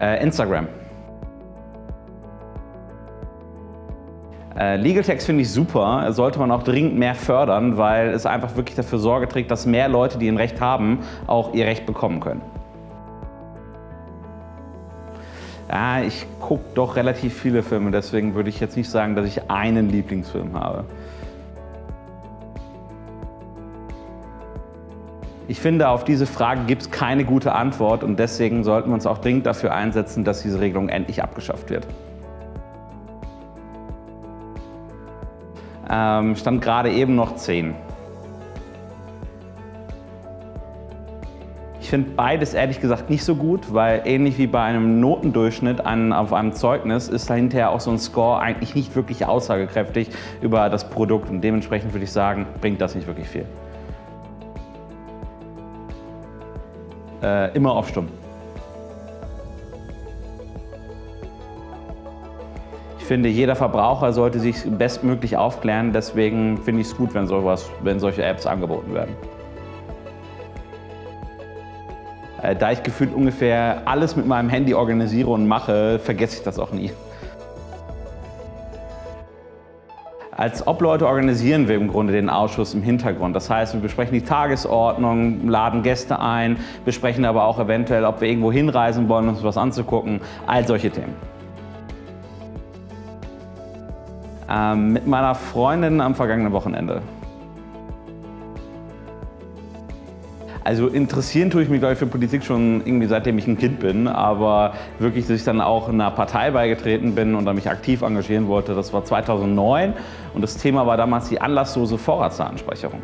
Äh, Instagram. Äh, Legal Text finde ich super, sollte man auch dringend mehr fördern, weil es einfach wirklich dafür Sorge trägt, dass mehr Leute, die ein Recht haben, auch ihr Recht bekommen können. Ja, ich gucke doch relativ viele Filme, deswegen würde ich jetzt nicht sagen, dass ich einen Lieblingsfilm habe. Ich finde, auf diese Frage gibt es keine gute Antwort und deswegen sollten wir uns auch dringend dafür einsetzen, dass diese Regelung endlich abgeschafft wird. Ähm, stand gerade eben noch 10. Ich finde beides ehrlich gesagt nicht so gut, weil ähnlich wie bei einem Notendurchschnitt an, auf einem Zeugnis ist dahinter auch so ein Score eigentlich nicht wirklich aussagekräftig über das Produkt und dementsprechend würde ich sagen, bringt das nicht wirklich viel. Äh, immer auf Stumm. Ich finde, jeder Verbraucher sollte sich bestmöglich aufklären. Deswegen finde ich es gut, wenn, sowas, wenn solche Apps angeboten werden. Äh, da ich gefühlt ungefähr alles mit meinem Handy organisiere und mache, vergesse ich das auch nie. Als Obleute organisieren wir im Grunde den Ausschuss im Hintergrund. Das heißt, wir besprechen die Tagesordnung, laden Gäste ein, besprechen aber auch eventuell, ob wir irgendwo hinreisen wollen, uns was anzugucken, all solche Themen. Ähm, mit meiner Freundin am vergangenen Wochenende. Also interessieren tue ich mich, glaube ich, für Politik schon irgendwie seitdem ich ein Kind bin, aber wirklich, dass ich dann auch einer Partei beigetreten bin und dann mich aktiv engagieren wollte, das war 2009 und das Thema war damals die anlasslose Vorratsdatenspeicherung.